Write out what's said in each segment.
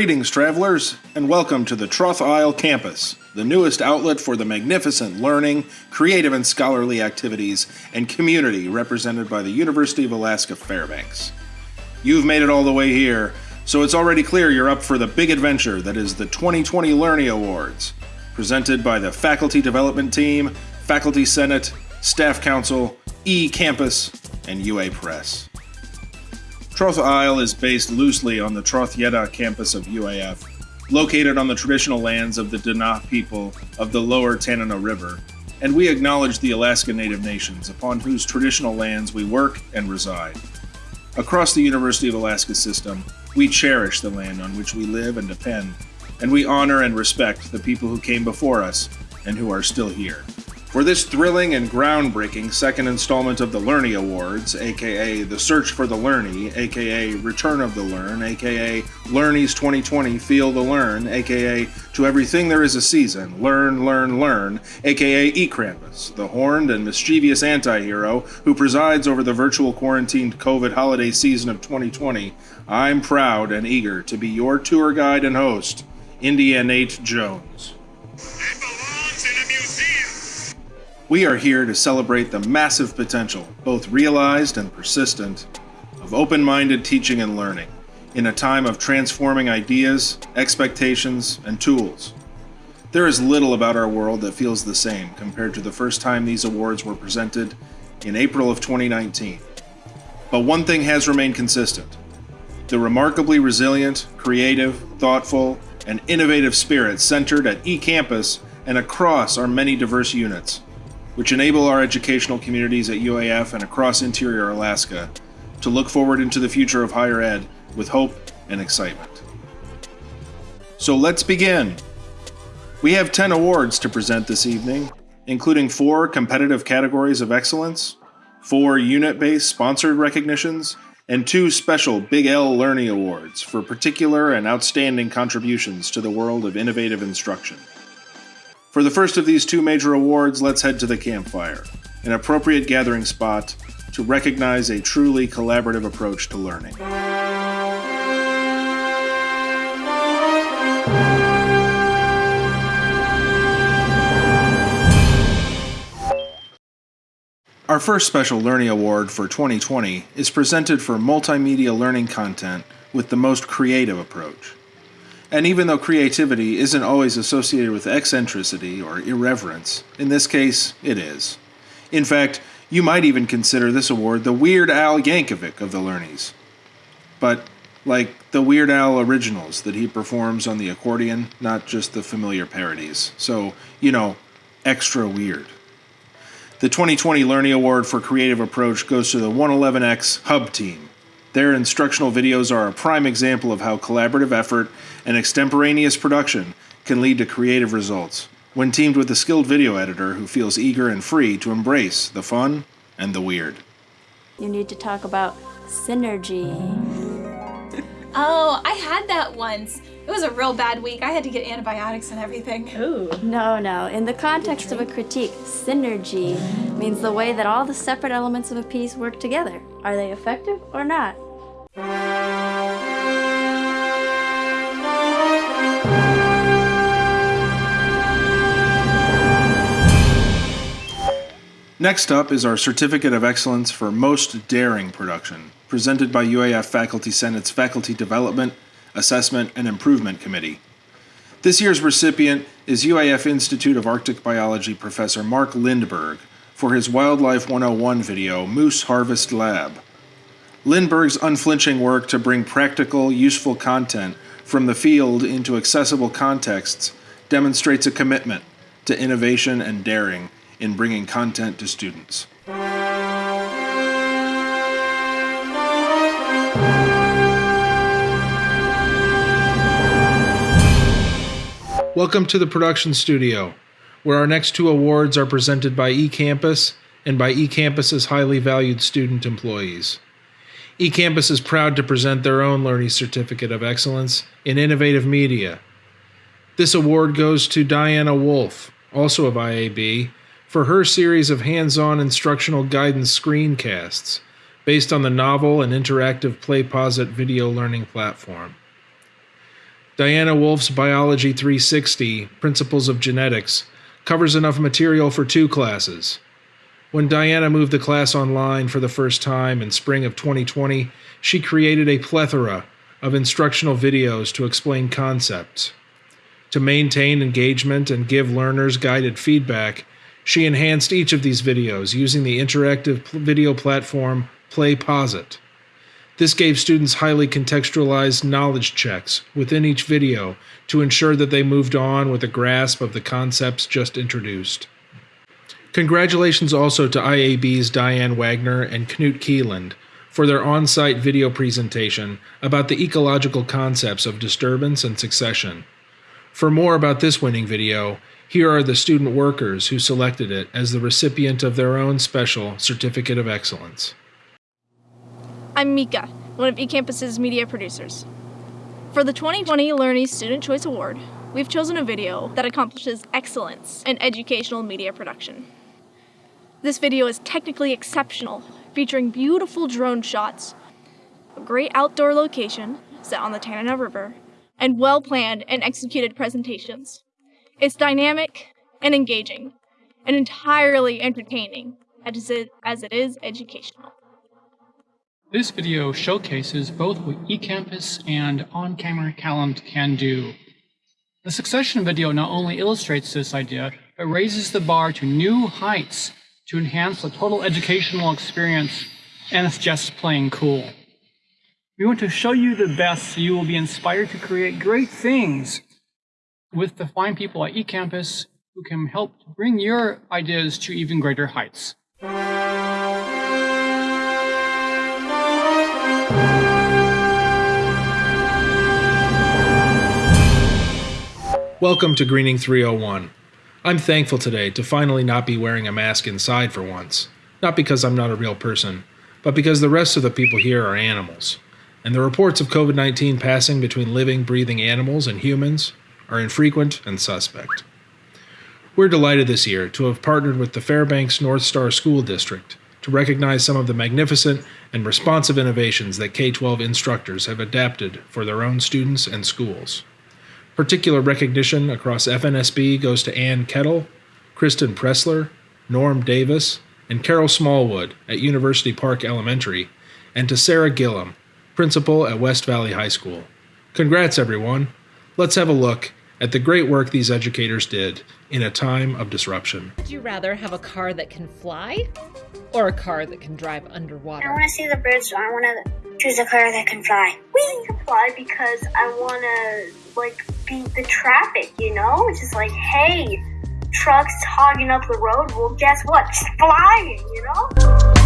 Greetings, travelers, and welcome to the Troth Isle campus, the newest outlet for the magnificent learning, creative and scholarly activities, and community represented by the University of Alaska Fairbanks. You've made it all the way here, so it's already clear you're up for the big adventure that is the 2020 Learning Awards, presented by the Faculty Development Team, Faculty Senate, Staff Council, E Campus, and UA Press. Troth Isle is based loosely on the Troth Yeddha' campus of UAF, located on the traditional lands of the Dena people of the lower Tanana River, and we acknowledge the Alaska Native Nations upon whose traditional lands we work and reside. Across the University of Alaska system, we cherish the land on which we live and depend, and we honor and respect the people who came before us and who are still here. For this thrilling and groundbreaking second installment of the Learny Awards, aka The Search for the Learny, aka Return of the Learn, aka Learnies 2020 Feel the Learn, aka To Everything There Is a Season, Learn, Learn, Learn, aka E. Krampus, the horned and mischievous anti hero who presides over the virtual quarantined COVID holiday season of 2020, I'm proud and eager to be your tour guide and host, India Nate Jones. We are here to celebrate the massive potential, both realized and persistent, of open minded teaching and learning in a time of transforming ideas, expectations, and tools. There is little about our world that feels the same compared to the first time these awards were presented in April of 2019. But one thing has remained consistent the remarkably resilient, creative, thoughtful, and innovative spirit centered at eCampus and across our many diverse units which enable our educational communities at UAF and across interior Alaska to look forward into the future of higher ed with hope and excitement. So let's begin. We have 10 awards to present this evening, including four competitive categories of excellence, four unit based sponsored recognitions, and two special Big L Learning Awards for particular and outstanding contributions to the world of innovative instruction. For the first of these two major awards, let's head to the campfire, an appropriate gathering spot to recognize a truly collaborative approach to learning. Our first special Learning Award for 2020 is presented for multimedia learning content with the most creative approach. And even though creativity isn't always associated with eccentricity or irreverence, in this case, it is. In fact, you might even consider this award the Weird Al Yankovic of the Learnies. But, like the Weird Al originals that he performs on the accordion, not just the familiar parodies. So, you know, extra weird. The 2020 Learning Award for Creative Approach goes to the 111X Hub team their instructional videos are a prime example of how collaborative effort and extemporaneous production can lead to creative results when teamed with a skilled video editor who feels eager and free to embrace the fun and the weird. You need to talk about synergy. oh, I had that once. It was a real bad week. I had to get antibiotics and everything. Ooh. No, no. In the context of a critique, synergy means the way that all the separate elements of a piece work together. Are they effective or not? Next up is our Certificate of Excellence for Most Daring Production, presented by UAF Faculty Senate's Faculty Development, Assessment, and Improvement Committee. This year's recipient is UAF Institute of Arctic Biology professor Mark Lindberg for his Wildlife 101 video, Moose Harvest Lab. Lindberg's unflinching work to bring practical, useful content from the field into accessible contexts demonstrates a commitment to innovation and daring in bringing content to students. Welcome to the production studio, where our next two awards are presented by eCampus and by eCampus's highly valued student employees. eCampus is proud to present their own Learning Certificate of Excellence in Innovative Media. This award goes to Diana Wolf, also of IAB, for her series of hands on instructional guidance screencasts based on the novel and interactive PlayPosit video learning platform. Diana Wolf's Biology 360 Principles of Genetics covers enough material for two classes. When Diana moved the class online for the first time in spring of 2020, she created a plethora of instructional videos to explain concepts. To maintain engagement and give learners guided feedback, she enhanced each of these videos using the interactive video platform PlayPosit. This gave students highly contextualized knowledge checks within each video to ensure that they moved on with a grasp of the concepts just introduced. Congratulations also to IAB's Diane Wagner and Knut Kieland for their on site video presentation about the ecological concepts of disturbance and succession. For more about this winning video, here are the student workers who selected it as the recipient of their own special Certificate of Excellence. I'm Mika, one of eCampus's media producers. For the 2020 Learning Student Choice Award, we've chosen a video that accomplishes excellence in educational media production. This video is technically exceptional, featuring beautiful drone shots, a great outdoor location set on the Tanana River, and well planned and executed presentations. It's dynamic and engaging, and entirely entertaining as it, as it is educational. This video showcases both what eCampus and on-camera talent can do. The succession video not only illustrates this idea, but raises the bar to new heights to enhance the total educational experience, and it's just plain cool. We want to show you the best so you will be inspired to create great things with the fine people at eCampus who can help bring your ideas to even greater heights. Welcome to Greening 301. I'm thankful today to finally not be wearing a mask inside for once. Not because I'm not a real person, but because the rest of the people here are animals. And the reports of COVID 19 passing between living, breathing animals and humans are infrequent and suspect. We're delighted this year to have partnered with the Fairbanks North Star School District to recognize some of the magnificent and responsive innovations that K 12 instructors have adapted for their own students and schools. Particular recognition across FNSB goes to Ann Kettle, Kristen Pressler, Norm Davis, and Carol Smallwood at University Park Elementary, and to Sarah Gillum, principal at West Valley High School. Congrats, everyone! Let's have a look at the great work these educators did in a time of disruption. Would you rather have a car that can fly or a car that can drive underwater? I want to see the birds, so I want to choose a car that can fly. We can fly because I want to like beat the traffic. You know, it's just like, hey, trucks hogging up the road. Well, guess what? Just flying. You know.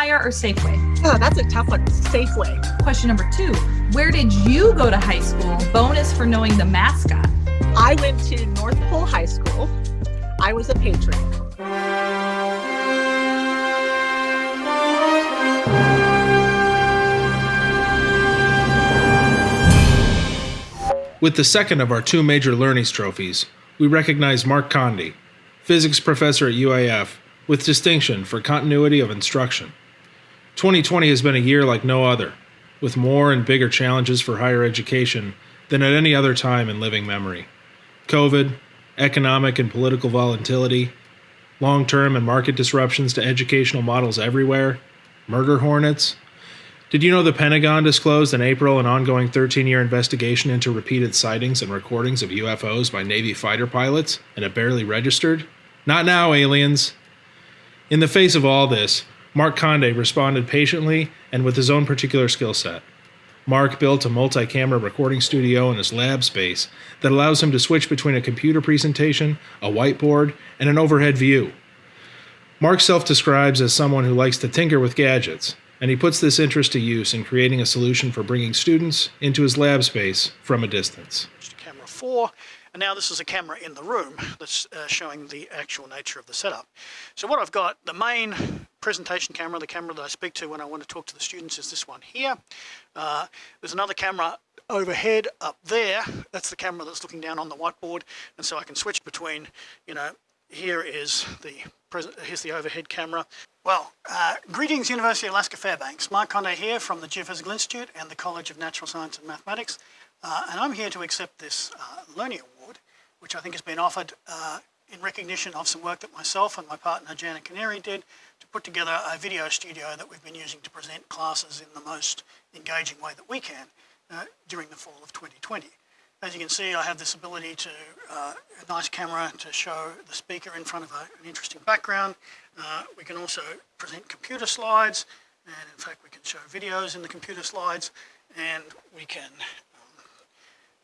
Meyer or Safeway? Oh, that's a tough one. Safeway. Question number two Where did you go to high school? Bonus for knowing the mascot. I went to North Pole High School. I was a patron. With the second of our two major Learnings trophies, we recognize Mark Conde, physics professor at UAF, with distinction for continuity of instruction. 2020 has been a year like no other, with more and bigger challenges for higher education than at any other time in living memory. COVID, economic and political volatility, long term and market disruptions to educational models everywhere, murder hornets. Did you know the Pentagon disclosed in April an ongoing 13 year investigation into repeated sightings and recordings of UFOs by Navy fighter pilots and it barely registered? Not now, aliens. In the face of all this, Mark Conde responded patiently and with his own particular skill set. Mark built a multi camera recording studio in his lab space that allows him to switch between a computer presentation, a whiteboard, and an overhead view. Mark self describes as someone who likes to tinker with gadgets, and he puts this interest to use in creating a solution for bringing students into his lab space from a distance. camera 4 and now this is a camera in the room that's uh, showing the actual nature of the setup. So what I've got, the main presentation camera, the camera that I speak to when I want to talk to the students is this one here. Uh, there's another camera overhead up there. That's the camera that's looking down on the whiteboard and so I can switch between, you know, here is the here's the overhead camera. Well, uh, greetings University of Alaska Fairbanks. Mark Conde here from the Geophysical Institute and the College of Natural Science and Mathematics. Uh, and I'm here to accept this uh, Learning Award, which I think has been offered uh, in recognition of some work that myself and my partner Janet Canary did put together a video studio that we've been using to present classes in the most engaging way that we can uh, during the fall of 2020. As you can see, I have this ability to, uh, a nice camera to show the speaker in front of a, an interesting background. Uh, we can also present computer slides, and in fact we can show videos in the computer slides, and we can um,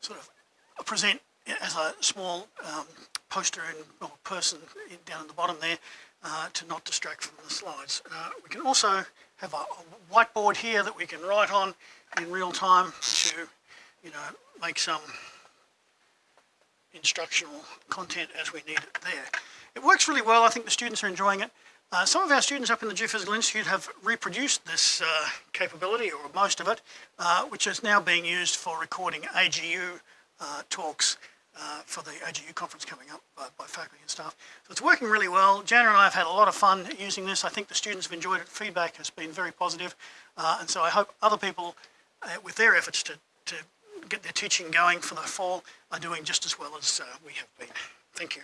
sort of present as a small um, poster and or person in, down at the bottom there uh, to not distract from the slides. Uh, we can also have a, a whiteboard here that we can write on in real time to, you know, make some instructional content as we need it there. It works really well. I think the students are enjoying it. Uh, some of our students up in the Geophysical Institute have reproduced this uh, capability, or most of it, uh, which is now being used for recording AGU uh, talks uh, for the AGU conference coming up by, by faculty and staff. So it's working really well. Jana and I have had a lot of fun using this. I think the students have enjoyed it. Feedback has been very positive. Uh, and so I hope other people, with their efforts to, to get their teaching going for the fall are doing just as well as uh, we have been. Thank you.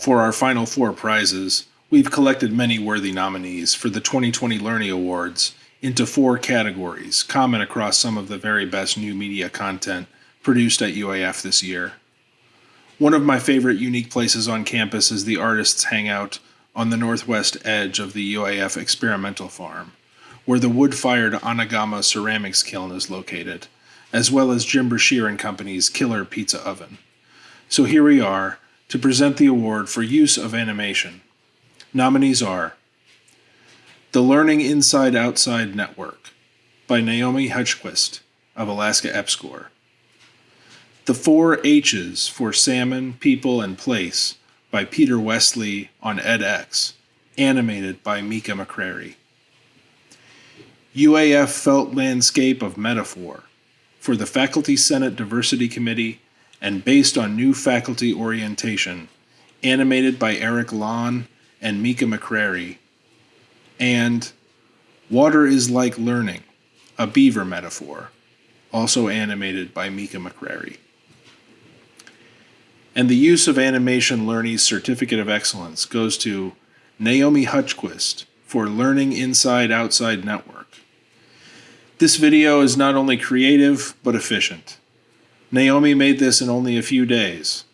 For our final four prizes, we've collected many worthy nominees for the 2020 Learning Awards into four categories, common across some of the very best new media content produced at UAF this year. One of my favorite unique places on campus is the artists' hangout on the northwest edge of the UAF experimental farm, where the wood-fired Anagama ceramics kiln is located, as well as Jim Brashear and Company's killer pizza oven. So here we are to present the award for use of animation. Nominees are The Learning Inside Outside Network by Naomi Hutchquist of Alaska EPSCoR. The Four H's for Salmon, People, and Place by Peter Westley on edX, animated by Mika McCrary. UAF Felt Landscape of Metaphor for the Faculty Senate Diversity Committee and based on new faculty orientation, animated by Eric Lon and Mika McCrary. And Water is Like Learning, a beaver metaphor, also animated by Mika McCrary and the use of Animation Learning's Certificate of Excellence goes to Naomi Hutchquist for Learning Inside Outside Network. This video is not only creative, but efficient. Naomi made this in only a few days.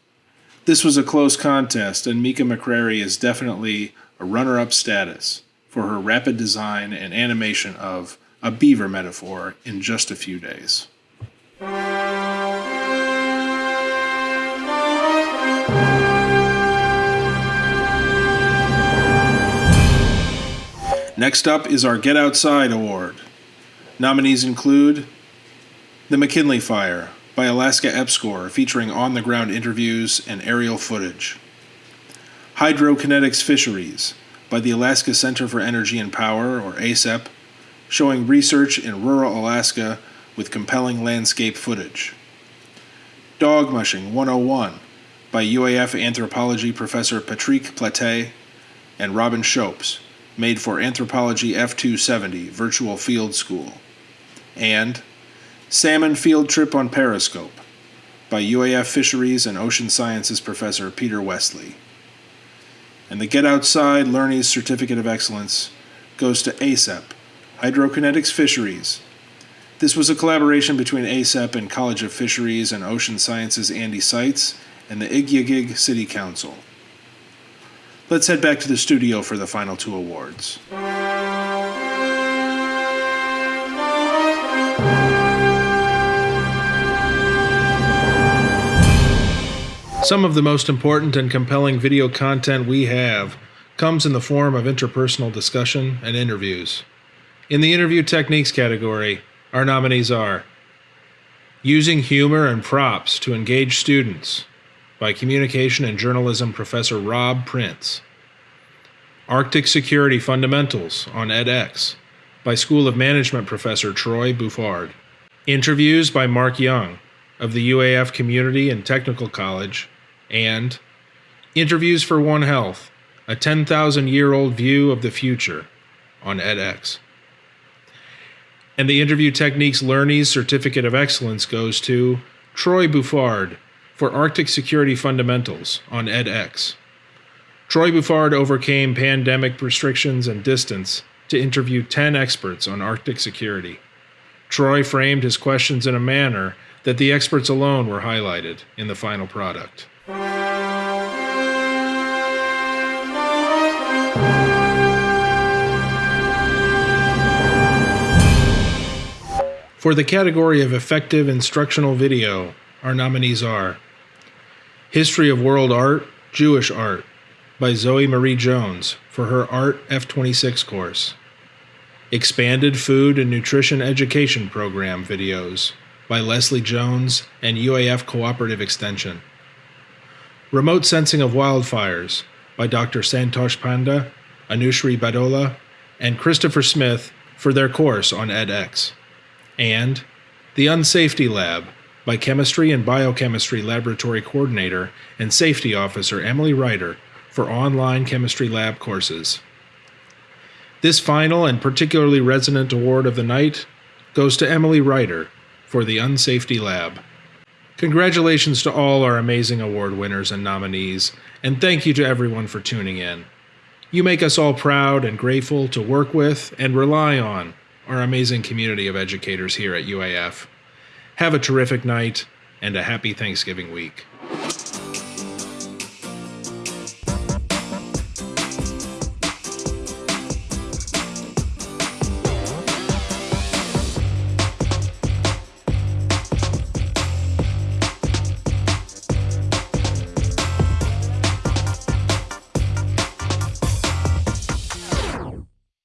This was a close contest, and Mika McCrary is definitely a runner-up status for her rapid design and animation of a beaver metaphor in just a few days. Next up is our Get Outside Award. Nominees include The McKinley Fire by Alaska EPSCoR, featuring on the ground interviews and aerial footage. Hydrokinetics Fisheries by the Alaska Center for Energy and Power, or ACEP, showing research in rural Alaska with compelling landscape footage. Dog Mushing 101 by UAF anthropology professor Patrick Plattet and Robin Shoaps, made for Anthropology F270 Virtual Field School, and Salmon Field Trip on Periscope by UAF Fisheries and Ocean Sciences Professor Peter Westley. And the Get Outside Learning's Certificate of Excellence goes to ACEP, Hydrokinetics Fisheries. This was a collaboration between ACEP and College of Fisheries and Ocean Sciences Andy Seitz and the Igiugig City Council. Let's head back to the studio for the final two awards. Some of the most important and compelling video content we have comes in the form of interpersonal discussion and interviews. In the interview techniques category, our nominees are Using humor and props to engage students by Communication and Journalism Professor Rob Prince. Arctic Security Fundamentals on edX by School of Management professor Troy Bouffard. Interviews by Mark Young of the UAF Community and Technical College, and Interviews for One Health, a 10,000 year old view of the future on edX. And the Interview Techniques Learnies Certificate of Excellence goes to Troy Bouffard for Arctic Security Fundamentals on edX. Troy Bouffard overcame pandemic restrictions and distance to interview 10 experts on Arctic security. Troy framed his questions in a manner that the experts alone were highlighted in the final product. For the category of effective instructional video, our nominees are History of World Art, Jewish Art by Zoe Marie Jones for her Art F26 course. Expanded Food and Nutrition Education Program videos by Leslie Jones and UAF Cooperative Extension. Remote Sensing of Wildfires by Dr. Santosh Panda, Anushri Badola, and Christopher Smith for their course on edX and The Unsafety Lab by Chemistry and Biochemistry Laboratory Coordinator and Safety Officer Emily Ryder for online chemistry lab courses. This final and particularly resonant award of the night goes to Emily Ryder for the Unsafety Lab. Congratulations to all our amazing award winners and nominees, and thank you to everyone for tuning in. You make us all proud and grateful to work with and rely on our amazing community of educators here at UAF. Have a terrific night and a happy Thanksgiving week.